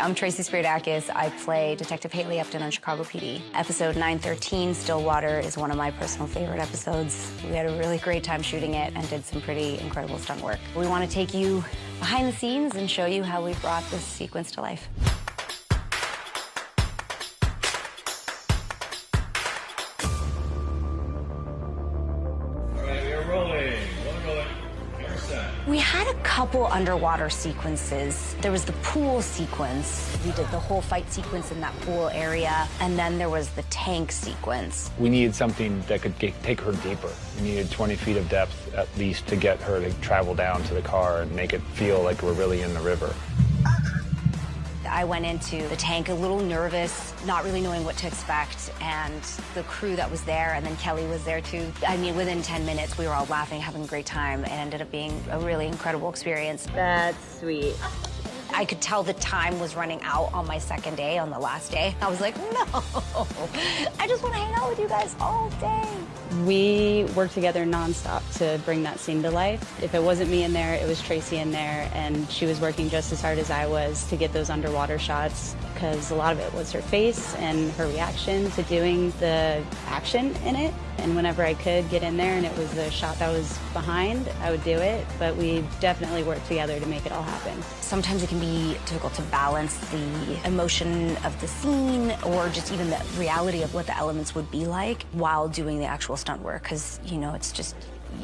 I'm Tracy Spiridakos. I play Detective Haley Upton on Chicago PD. Episode 913, Stillwater, is one of my personal favorite episodes. We had a really great time shooting it and did some pretty incredible stunt work. We want to take you behind the scenes and show you how we brought this sequence to life. We had a couple underwater sequences. There was the pool sequence. We did the whole fight sequence in that pool area. And then there was the tank sequence. We needed something that could get, take her deeper. We needed 20 feet of depth at least to get her to travel down to the car and make it feel like we're really in the river. I went into the tank a little nervous, not really knowing what to expect, and the crew that was there, and then Kelly was there too. I mean, within 10 minutes, we were all laughing, having a great time, and ended up being a really incredible experience. That's sweet. I could tell the time was running out on my second day, on the last day. I was like, no, I just want to hang out with you guys all day. We worked together nonstop to bring that scene to life. If it wasn't me in there, it was Tracy in there, and she was working just as hard as I was to get those underwater shots because a lot of it was her face and her reaction to doing the action in it. And whenever I could get in there and it was the shot that was behind, I would do it. But we definitely worked together to make it all happen. Sometimes it can be difficult to balance the emotion of the scene or just even the reality of what the elements would be like while doing the actual stunt work because, you know, it's just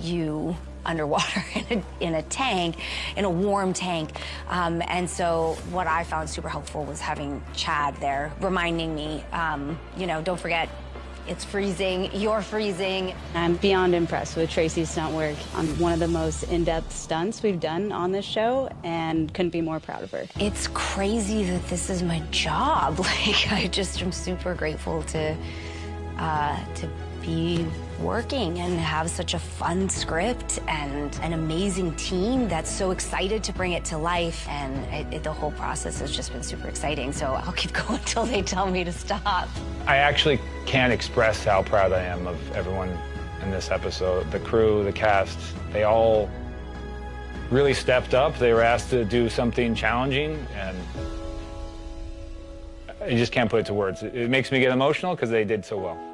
you underwater in a, in a tank, in a warm tank. Um, and so what I found super helpful was having Chad there reminding me, um, you know, don't forget, it's freezing, you're freezing. I'm beyond impressed with Tracy's stunt work on one of the most in-depth stunts we've done on this show and couldn't be more proud of her. It's crazy that this is my job. Like, I just am super grateful to, uh, to be working and have such a fun script and an amazing team that's so excited to bring it to life. And it, it, the whole process has just been super exciting. So I'll keep going until they tell me to stop. I actually can't express how proud I am of everyone in this episode. The crew, the cast, they all really stepped up. They were asked to do something challenging, and I just can't put it to words. It makes me get emotional because they did so well.